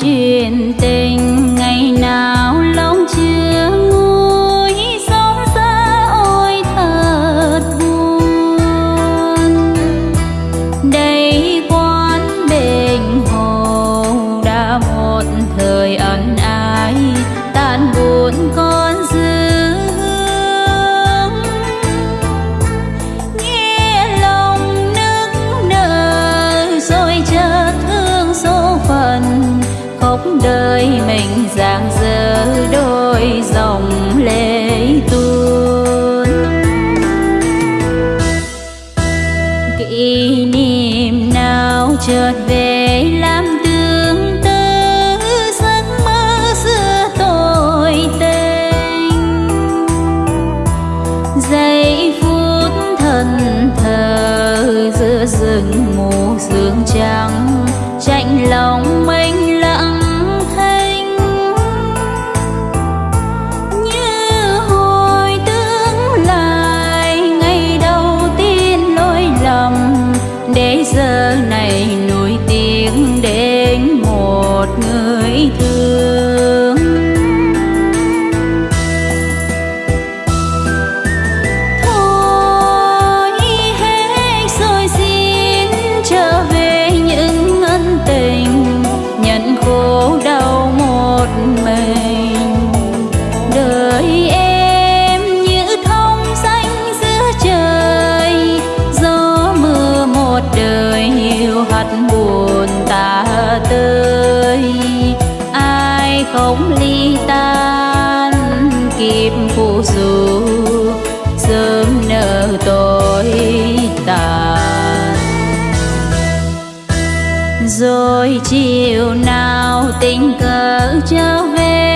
chuyện tình ngày nào? với mình dạng dỡ đôi dòng lệ tuôn. Kỷ niệm nào chợt về làm rồi chiều nào tình cờ trở về?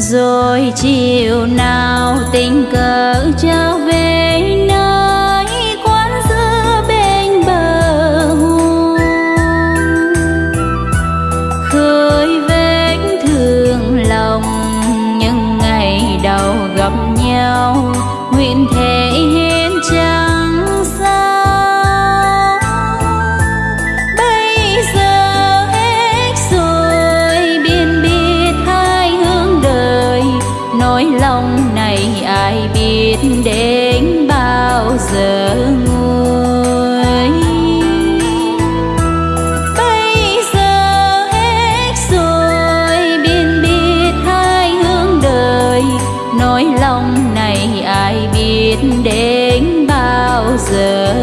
rồi chiều nào tình cờ trở về, nơi quán dưa bên bờ hồ khơi vết thương lòng, những ngày đầu gặp nhau, nguyện nỗi lòng này ai biết đến bao giờ